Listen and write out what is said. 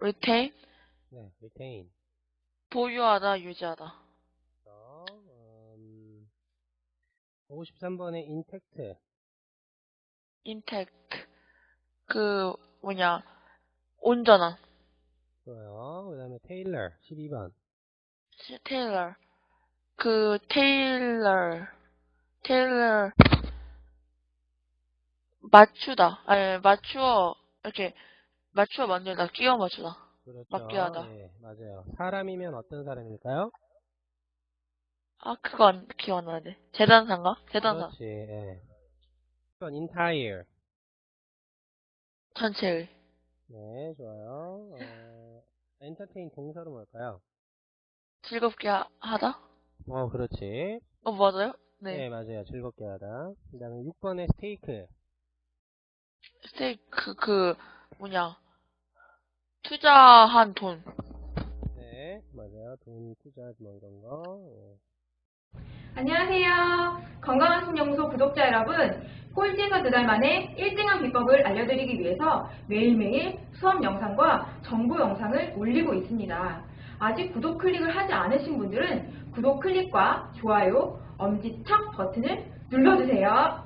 retain, 네, retain. 보유하다, 유지하다. 그래서, 음, 53번에 intact. intact, 그, 뭐냐, 온전한. 좋아요. 그 다음에 tailor. 12번. 테일러, 그, 테일러, 테일러, 맞추다. 아니, 맞추어, 이렇게, 맞추어 만들다, 끼워 맞추다. 그렇죠. 맞게 하다. 네, 맞아요. 사람이면 어떤 사람일까요? 아, 그거 안, 기억 안 나네. 재단사인가? 재단사. 그렇지. 예. 1번 entire. 전체의. 네, 좋아요. 어, entertain 동사로 뭘까요? 즐겁게 하, 하다? 어, 그렇지. 어, 맞아요? 네, 네. 맞아요. 즐겁게 하다. 그 다음에 6번에 stake. 스테이크, 그, 뭐냐. 투자한 돈. 네, 맞아요. 돈 투자 뭐 이런 거. 예. 안녕하세요. 건강한 신연구소 구독자 여러분. 꼴찌에서 두 달 만에 1등한 비법을 알려드리기 위해서 매일매일 수업 영상과 정보 영상을 올리고 있습니다. 아직 구독 클릭을 하지 않으신 분들은 구독 클릭과 좋아요, 엄지척 버튼을 눌러주세요.